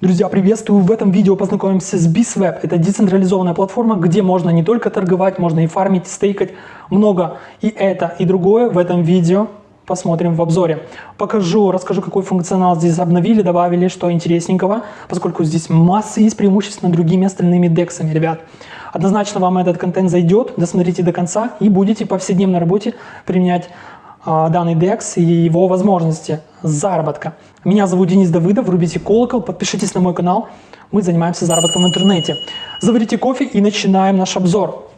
Друзья, приветствую! В этом видео познакомимся с BISWeb. Это децентрализованная платформа, где можно не только торговать, можно и фармить, стейкать. Много и это, и другое в этом видео посмотрим в обзоре. Покажу, расскажу, какой функционал здесь обновили, добавили, что интересненького, поскольку здесь масса есть преимуществ над другими остальными дексами, ребят. Однозначно вам этот контент зайдет, досмотрите до конца и будете повседневно работе применять а, данный DEX и его возможности заработка. Меня зовут Денис Давыдов, врубите колокол, подпишитесь на мой канал. Мы занимаемся заработком в интернете. Заварите кофе и начинаем наш обзор.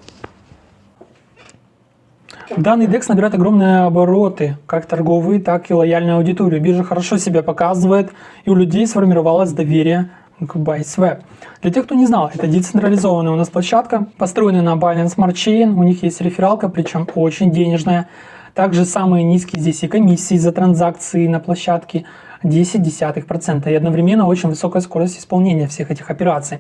Данный DEX набирает огромные обороты, как торговые, так и лояльную аудиторию. Биржа хорошо себя показывает, и у людей сформировалось доверие к ByteSwap. Для тех, кто не знал, это децентрализованная у нас площадка, построенная на Binance Smart Chain, у них есть рефералка, причем очень денежная. Также самые низкие здесь и комиссии за транзакции на площадке 0,1% и одновременно очень высокая скорость исполнения всех этих операций.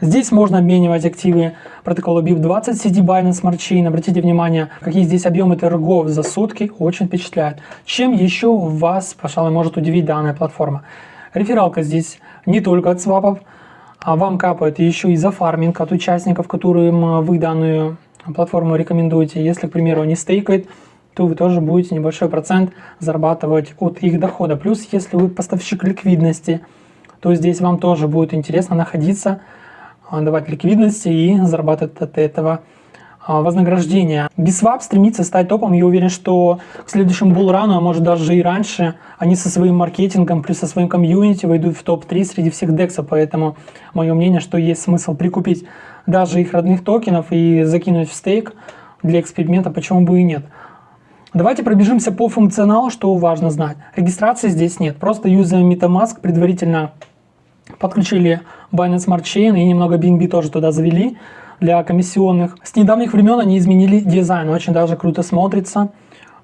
Здесь можно обменивать активы протокола BIP20 CD Binance Smart Chain. Обратите внимание, какие здесь объемы торгов за сутки, очень впечатляют. Чем еще вас, пожалуй, может удивить данная платформа? Рефералка здесь не только от свапов, а вам капает еще и за фарминг от участников, которым вы данную платформу рекомендуете. Если, к примеру, они стейкают, то вы тоже будете небольшой процент зарабатывать от их дохода. Плюс, если вы поставщик ликвидности, то здесь вам тоже будет интересно находиться, а, давать ликвидности и зарабатывать от этого а, вознаграждение. Biswap стремится стать топом, я уверен, что к следующему булрану, а может даже и раньше, они со своим маркетингом, плюс со своим комьюнити войдут в топ-3 среди всех дексов, поэтому мое мнение, что есть смысл прикупить даже их родных токенов и закинуть в стейк для эксперимента, почему бы и нет. Давайте пробежимся по функционалу, что важно знать. Регистрации здесь нет, просто юзаем MetaMask, предварительно подключили Binance Smart Chain и немного BNB тоже туда завели для комиссионных. С недавних времен они изменили дизайн, очень даже круто смотрится.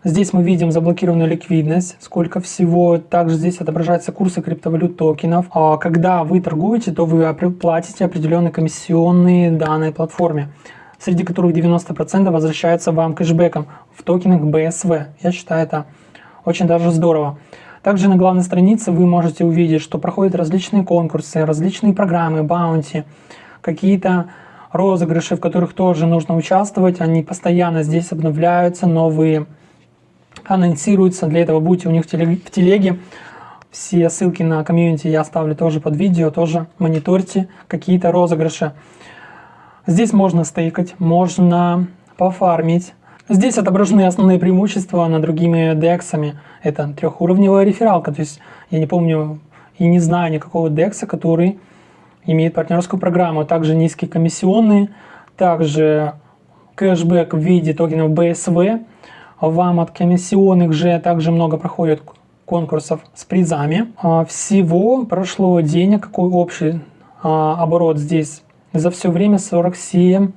Здесь мы видим заблокированную ликвидность, сколько всего. Также здесь отображаются курсы криптовалют токенов. А когда вы торгуете, то вы платите определенные комиссионные данной платформе среди которых 90% возвращаются вам кэшбэком в токенах BSV. Я считаю это очень даже здорово. Также на главной странице вы можете увидеть, что проходят различные конкурсы, различные программы, баунти, какие-то розыгрыши, в которых тоже нужно участвовать. Они постоянно здесь обновляются, новые анонсируются. Для этого будьте у них в телеге. Все ссылки на комьюнити я оставлю тоже под видео, тоже мониторьте какие-то розыгрыши. Здесь можно стейкать, можно пофармить. Здесь отображены основные преимущества над другими дексами. Это трехуровневая рефералка, то есть я не помню и не знаю никакого декса, который имеет партнерскую программу. Также низкие комиссионные, также кэшбэк в виде токенов BSV. Вам от комиссионных же также много проходит конкурсов с призами. А, всего прошло денег, какой общий а, оборот здесь за все время 47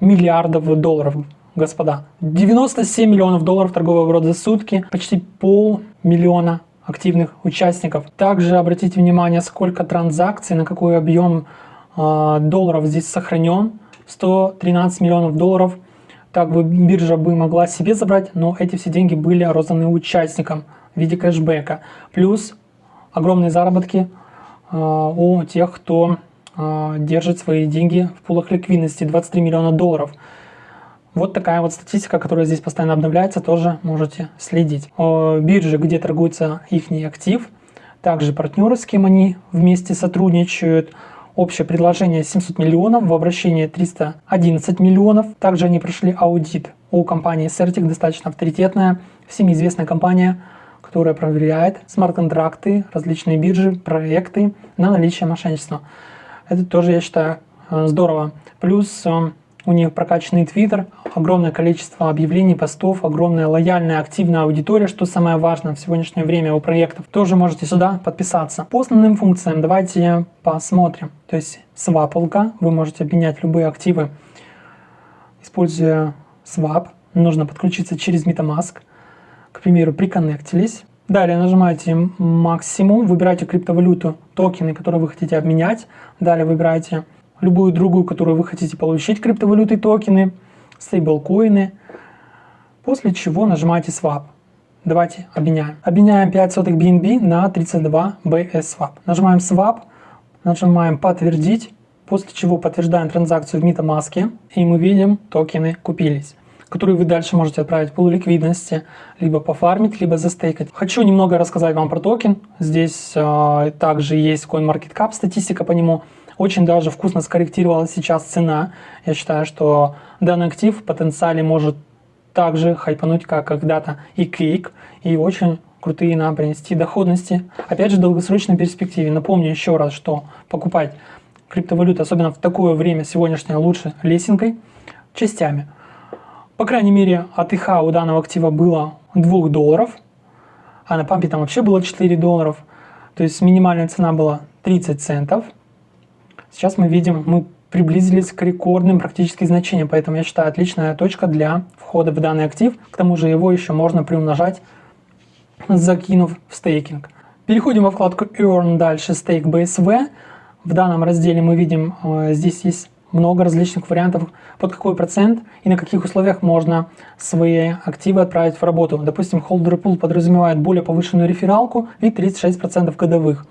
миллиардов долларов, господа. 97 миллионов долларов торговый оборот за сутки, почти полмиллиона активных участников. Также обратите внимание, сколько транзакций, на какой объем э, долларов здесь сохранен. 113 миллионов долларов. Так бы биржа бы могла себе забрать, но эти все деньги были розданы участникам в виде кэшбэка. Плюс огромные заработки э, у тех, кто держит свои деньги в пулах ликвидности 23 миллиона долларов. Вот такая вот статистика, которая здесь постоянно обновляется, тоже можете следить. Биржи, где торгуется их актив, также партнеры, с кем они вместе сотрудничают. Общее предложение 700 миллионов, в обращении 311 миллионов. Также они прошли аудит у компании Certic, достаточно авторитетная, всем известная компания, которая проверяет смарт-контракты, различные биржи, проекты на наличие мошенничества. Это тоже, я считаю, э, здорово. Плюс э, у них прокачанный твиттер, огромное количество объявлений, постов, огромная лояльная, активная аудитория, что самое важное в сегодняшнее время у проектов. Тоже можете сюда подписаться. По основным функциям давайте посмотрим. То есть свапалка, вы можете обменять любые активы, используя свап. Нужно подключиться через MetaMask. К примеру, приконнектились. Далее нажимаете максимум, выбираете криптовалюту, токены, которые вы хотите обменять. Далее выбираете любую другую, которую вы хотите получить, криптовалюты, токены, стейблкоины. После чего нажимаете Swap. Давайте обменяем. Обменяем 5 сотых BNB на 32 BS Swap. Нажимаем Swap, Нажимаем «Подтвердить», после чего подтверждаем транзакцию в MetaMask, и мы видим, токены купились которые вы дальше можете отправить пул ликвидности, либо пофармить, либо застейкать. Хочу немного рассказать вам про токен. Здесь э, также есть CoinMarketCap, статистика по нему. Очень даже вкусно скорректировалась сейчас цена. Я считаю, что данный актив в потенциале может также хайпануть, как когда-то и Cake, и очень крутые нам принести доходности. Опять же, в долгосрочной перспективе. Напомню еще раз, что покупать криптовалюту, особенно в такое время сегодняшнее, лучше лесенкой, частями. По крайней мере, от ИХ у данного актива было 2 долларов, а на пампе там вообще было 4 долларов. То есть минимальная цена была 30 центов. Сейчас мы видим, мы приблизились к рекордным практически значениям, поэтому я считаю отличная точка для входа в данный актив. К тому же его еще можно приумножать, закинув в стейкинг. Переходим во вкладку Earn, дальше Stake BSV. В данном разделе мы видим, э, здесь есть много различных вариантов, под какой процент и на каких условиях можно свои активы отправить в работу. Допустим, Holder Pool подразумевает более повышенную рефералку и 36% годовых.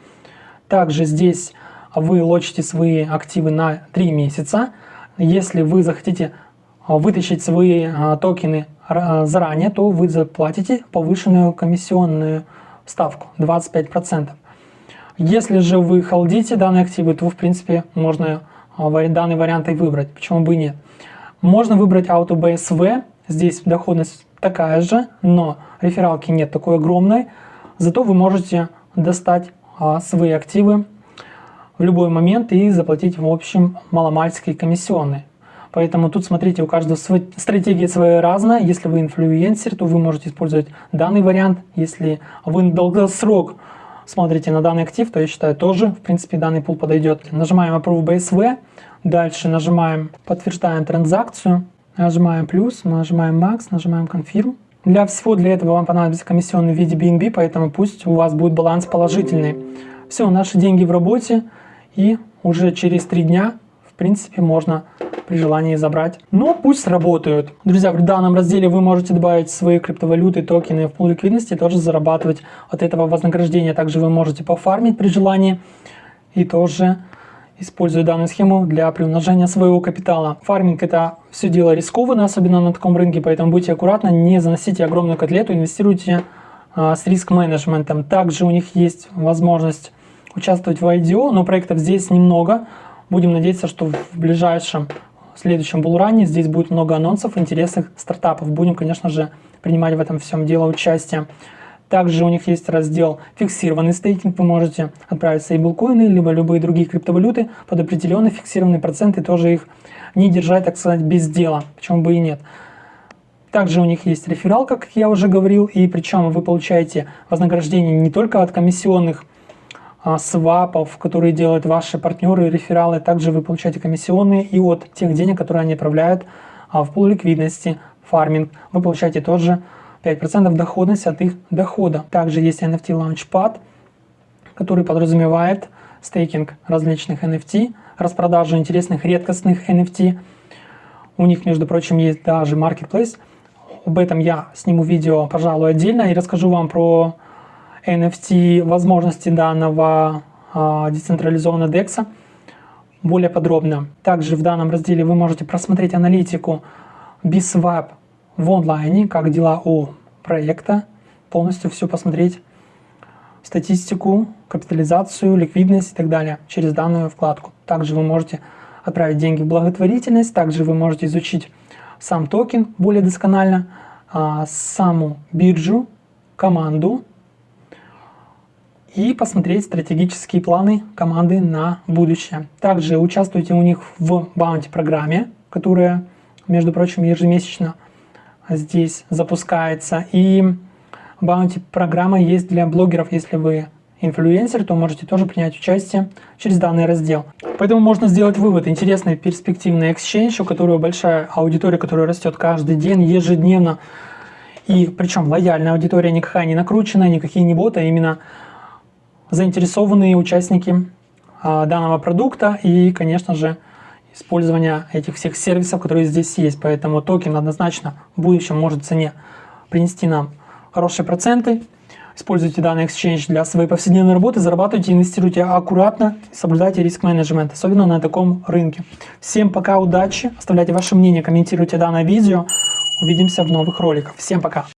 Также здесь вы лочите свои активы на 3 месяца. Если вы захотите а, вытащить свои а, токены а, заранее, то вы заплатите повышенную комиссионную ставку 25%. Если же вы холдите данные активы, то в принципе можно данный вариант и выбрать, почему бы и нет. Можно выбрать Auto BSV, здесь доходность такая же, но рефералки нет такой огромной, зато вы можете достать а, свои активы в любой момент и заплатить в общем маломальские комиссионные. Поэтому тут смотрите, у каждого стратегия своя разная. Если вы инфлюенсер, то вы можете использовать данный вариант. Если вы долгосрок смотрите на данный актив, то я считаю тоже, в принципе, данный пул подойдет. Нажимаем Approve BSV, дальше нажимаем подтверждаем транзакцию, нажимаем плюс, нажимаем Max, нажимаем Confirm. Для всего для этого вам понадобится комиссионный в виде BNB, поэтому пусть у вас будет баланс положительный. Все, наши деньги в работе, и уже через три дня, в принципе, можно при желании забрать. Но пусть работают. Друзья, в данном разделе вы можете добавить свои криптовалюты, токены в пул ликвидности тоже зарабатывать от этого вознаграждения. Также вы можете пофармить при желании и тоже используя данную схему для приумножения своего капитала. Фарминг это все дело рискованно, особенно на таком рынке, поэтому будьте аккуратны, не заносите огромную котлету, инвестируйте а, с риск-менеджментом. Также у них есть возможность участвовать в IDO, но проектов здесь немного. Будем надеяться, что в ближайшем в следующем булране здесь будет много анонсов интересных стартапов. Будем, конечно же, принимать в этом всем дело участие. Также у них есть раздел фиксированный стейкинг. Вы можете отправить стейблкоины, либо любые другие криптовалюты под определенный фиксированный процент и тоже их не держать, так сказать, без дела. Почему бы и нет. Также у них есть рефералка, как я уже говорил, и причем вы получаете вознаграждение не только от комиссионных свапов, которые делают ваши партнеры, рефералы. Также вы получаете комиссионные и от тех денег, которые они отправляют а, в пул ликвидности, фарминг. Вы получаете тоже 5% доходность от их дохода. Также есть NFT Launchpad, который подразумевает стейкинг различных NFT, распродажу интересных редкостных NFT. У них, между прочим, есть даже marketplace. Об этом я сниму видео, пожалуй, отдельно и расскажу вам про NFT возможности данного э, децентрализованного DEX более подробно. Также в данном разделе вы можете просмотреть аналитику BSWAP в онлайне, как дела у проекта, полностью все посмотреть, статистику, капитализацию, ликвидность и так далее через данную вкладку. Также вы можете отправить деньги в благотворительность, также вы можете изучить сам токен более досконально, а, саму биржу, команду, и посмотреть стратегические планы команды на будущее. Также участвуйте у них в баунти программе, которая, между прочим, ежемесячно здесь запускается. И баунти программа есть для блогеров, если вы инфлюенсер, то можете тоже принять участие через данный раздел. Поэтому можно сделать вывод. Интересный перспективный exchange, у которого большая аудитория, которая растет каждый день, ежедневно. И причем лояльная аудитория, никакая не накрученная, никакие не боты, а именно заинтересованные участники а, данного продукта и, конечно же, использование этих всех сервисов, которые здесь есть. Поэтому токен однозначно в будущем может цене принести нам хорошие проценты. Используйте данный exchange для своей повседневной работы, зарабатывайте, инвестируйте аккуратно, соблюдайте риск-менеджмент, особенно на таком рынке. Всем пока, удачи, оставляйте ваше мнение, комментируйте данное видео. Увидимся в новых роликах. Всем пока!